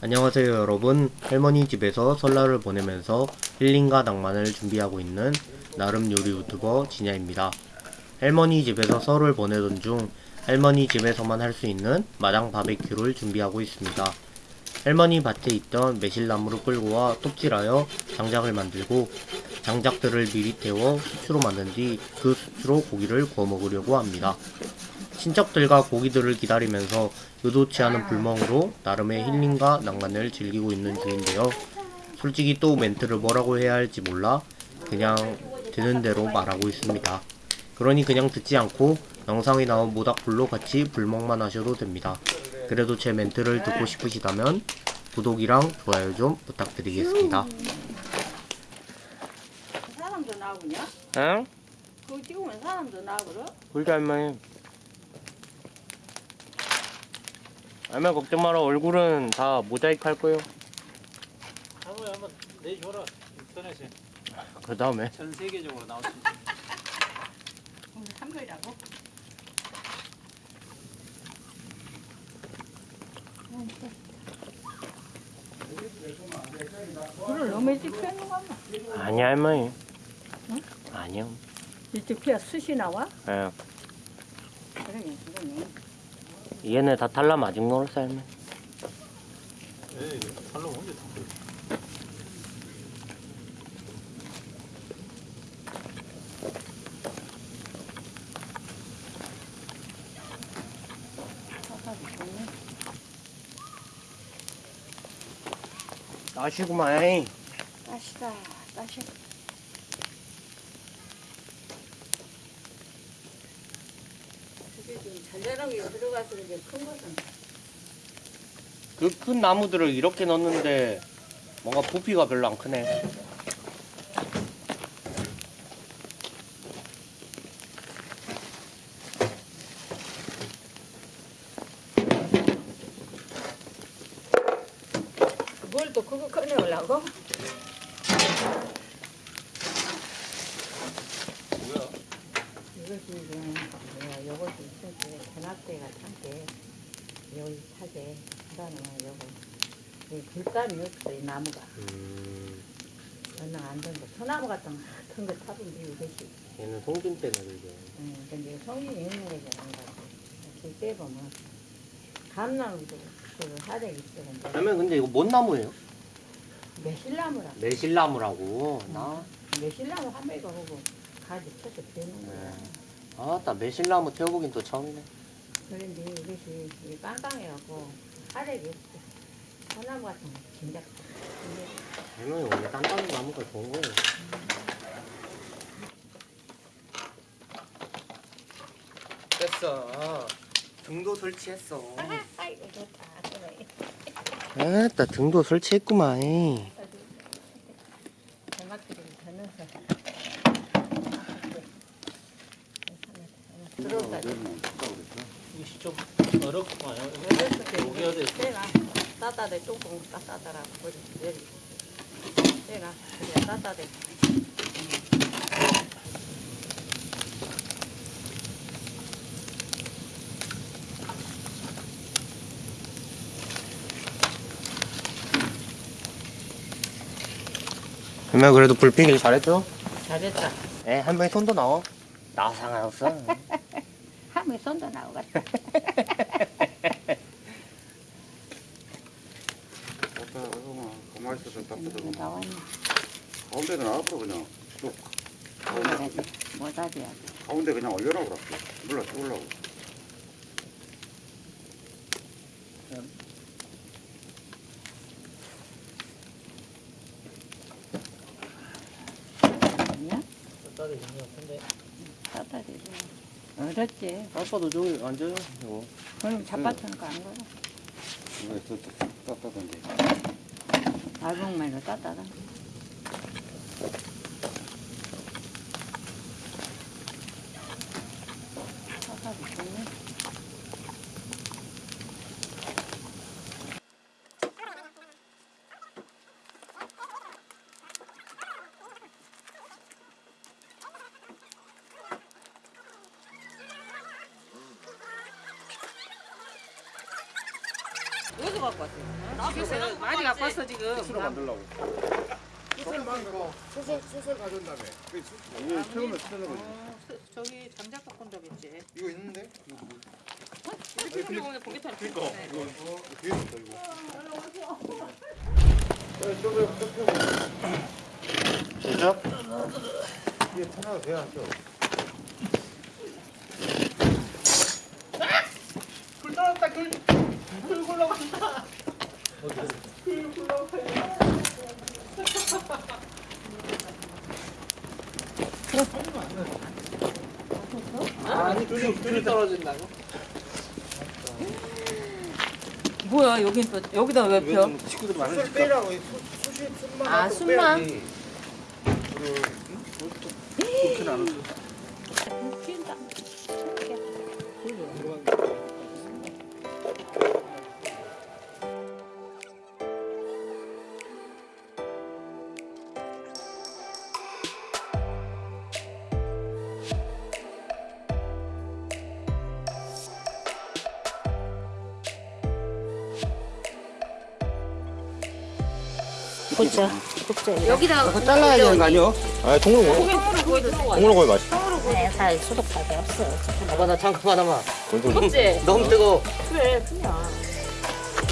안녕하세요 여러분. 할머니 집에서 설날을 보내면서 힐링과 낭만을 준비하고 있는 나름 요리 유튜버 진야입니다. 할머니 집에서 설을 보내던 중 할머니 집에서만 할 수 있는 마당 바베큐를 준비하고 있습니다. 할머니 밭에 있던 매실나무를 끌고 와 톱질하여 장작을 만들고 장작들을 미리 태워 수추로 만든 뒤 그 수추로 고기를 구워 먹으려고 합니다 친척들과 고기들을 기다리면서 의도치 않은 불멍으로 나름의 힐링과 낭만을 즐기고 있는 중인데요. 솔직히 또 멘트를 뭐라고 해야 할지 몰라 그냥 되는 대로 말하고 있습니다. 그러니 그냥 듣지 않고 영상에 나온 모닥불로 같이 불멍만 하셔도 됩니다. 그래도 제 멘트를 듣고 싶으시다면 구독이랑 좋아요 좀 부탁드리겠습니다. 사람도 나오냐? 응? 그거 찍으면 사람도 나오거든? 우리 할머니 할 머니 걱정 마라 얼굴은 다 모자이크 할 거예요 한번 한번 내줘라 인터넷에 그 다음에 전 세계적으로 나올 수 있어. 오늘 한 거라고? 불을 너무 일찍 펴는 거 같나? 아니 할머니 응? 아니요 일찍 펴야 숯이 나와? 예. 그러네 그러네 얘네 다 탈라 맞은 거로서 할머니 에이, 옮겨. 사사도 좋네 아시구만 따시다 따시 잘자라게 들어가서 이제 큰 것은 그 큰 나무들을 이렇게 넣는데 뭔가 부피가 별로 안 크네 뭘또 그거 꺼내오려고? 뭐야? 이것이 지금 뭐야 요것이 있었지 견학대가 참게 여기 차게 그다음에 요거 이 불감이 없어 이 나무가. 음, 얼른 안 된다. 소나무 같은 거 같은 거 타본 게 이것이. 얘는 송진 때문에 그게. 응, 근데 성인이 있는 거지 안 가고. 이렇게 빼보면 감나무도 그 하대 있어 근데 할머니 근데 이거 뭔 나무예요? 매실나무라 매실나무라고. 나? 매실나무 한 배가 오고 가지 쳐서 되는 거야. 네. 아따 매실나무 태워보긴 또 처음이네 그런데 이것이 이 깜깜해갖고 없어 소나무 같은 거 진작 근데 할머니 원래 딴딴한 나무가 좋은 거예요. 됐어. 등도 설치했어. 아이고 좋다. 그래 아따 등도 설치했구만 토마토를 더 넣어서 들어오다 이시 좀 어렵구만. 녹여야 돼. 내가 따따대 뚜껑 따따더라 버리 내리 내가 그냥 따따대 할머니 그래도 불피길 잘했죠? 잘했다 에 할머니 손도 나와 나 상관없어 하면 손도 나오겠다. 그러면 가만히 있어서 나왔네. 가운데는 앞으로 그냥. 쭉. 못하지 가운데 그냥 올려라 그래 몰라 죽으려고. 아니야? 따뜻해 있는 것 같은데. 따따대 어렵지 아빠도 저기 앉아요 이거 그럼 잡아주는 거안 걸어 이거 더 따뜻한데 알봉말로 따따다 따따대 좋네 여기가 갖고 왔어요. 지금 많이 갖고 왔어 지금. 수로 만들라고. 수술 수술 가져온다며. 이게 처음에 쓰는 거지. 어, 스- 저기 장작도 콘다겠지. 이거 있는데? 이렇게 보면 공개탄. 그니까. 이거 이거 뒤에 있다 이거. 됐죠? 이게 하나 돼야 죠 뭐야 여기 또 여기다 왜 펴? 친구들 수술 빼라고 이 수- 수시 아, 갖고 숨만? 빼야지. 핀다. 보자. 여기다 그거 잘라야 되는 거 아니요? 아, 통으로. 통으로 구워 맛있어. 네, 살 소독밖에 없어. 봐봐 나 잠깐 하나만 무겁지? 너무 뜨거워 그래 그냥.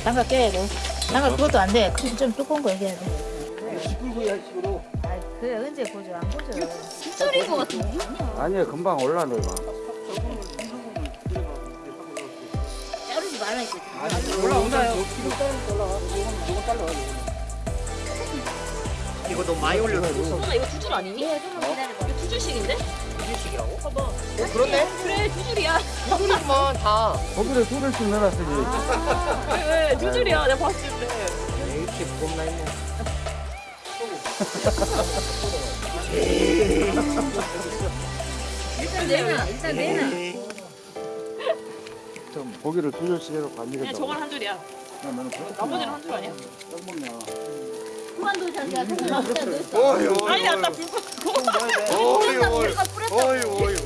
장갑 껴야 돼. 장갑 그것도 안 돼. 그좀 두꺼운 거 해야 돼. 아, 그래 언제 보죠? 안 보죠. 숫자리인 것 같은데. 아니야, 금방 올라온다, 이거. 자르지 말라니까. 올라온다요. 이거 너무 많이 올려서 누나 이거 두 줄 아니니? 예, 좀만 기다려봐. 이거 두 줄씩인데? 이식이라고? 봐봐. 어 그렇네 그래 두 줄이야. 이거만 다 거기를 소들씩 넣어놨으지. 왜두 줄이야? 내가 봤을 때. 이렇게 무겁나 했네 일단 내놔. 일단 내놔. 좀 고기를 두 줄씩 해서 그냥 관리겠다. 저건 한 줄이야. 나머지는 한 줄 아니야? 그만둬 자기야. 그만 둬. 어이 어이. 아니 아까 불 어이 어이. 어이 어이.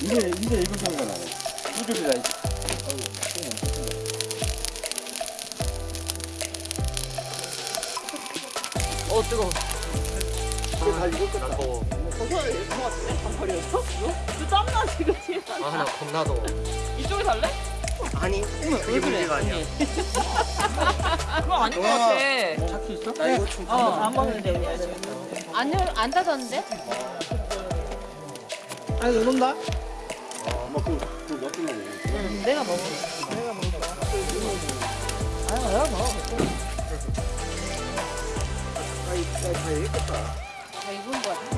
이제, 이제 이거. 두 줄이다. 어 뜨거. 다 익었겠다. 더워 버섯을 이렇게 같은데? 반팔이었어? 너 땀나 지금 뒤에. 아나 겁나 더워 이쪽에 살래? 아니 그게 문제가 아니야 그거 아닌 것 같아. 차키 있어? 나 이거 좀 어, 안 먹는데 그냥. 안, 열- 안 닫았는데? 아니 너 논다? 응, 내가 먹어. 내가 먹어. 아, 내가 먹어. 다 익은 거 같아.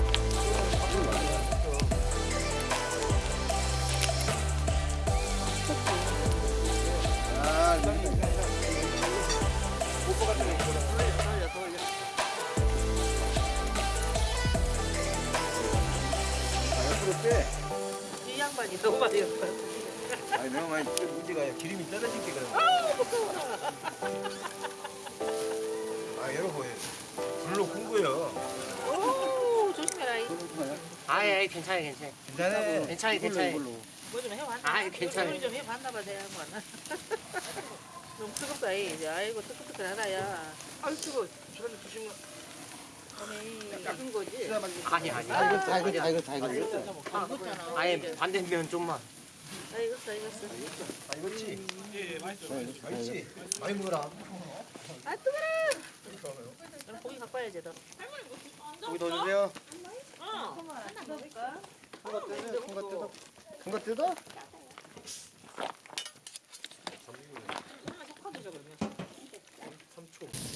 이 양반이 너무 많이 했어. 아니 내가 많이 문제가 기름이 떨어진 게 그래. 아 여러분 불로 군 거예요. 오, 조심해라. 이. 아예 괜찮아 괜찮아 괜찮아. 괜찮아 괜찮아 뭐 좀 해봤나? 아이, 괜찮아요. 요리 좀 해봤나 봐, 내가 한번. 너무 뜨겁다, 이. 이제. 아이고, 뜨끈뜨끈하다, 야. 아이, 뜨거워. 저리 조심해. 아니, 익은 거지? 아니 아니 다 익었다, 다 익었다, 다 익었다. 안 익었잖아. 아예 반대면 좀만 아, 익었어, 익었어. 아 익었지? 예 맛있어. 맛있지? 많이 먹어라. 아, 뜨거워! 그럼 고기 갖고 와야지, 너. 고기 더 주세요. 어. 큰거 뜯어. 큰거 뜯어. 큰 거 뜯어? 엄마 섞어주자, 그러면. 3초.